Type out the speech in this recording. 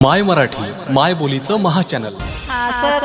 माय मराठी माय बोलीचं महाचॅनल हसत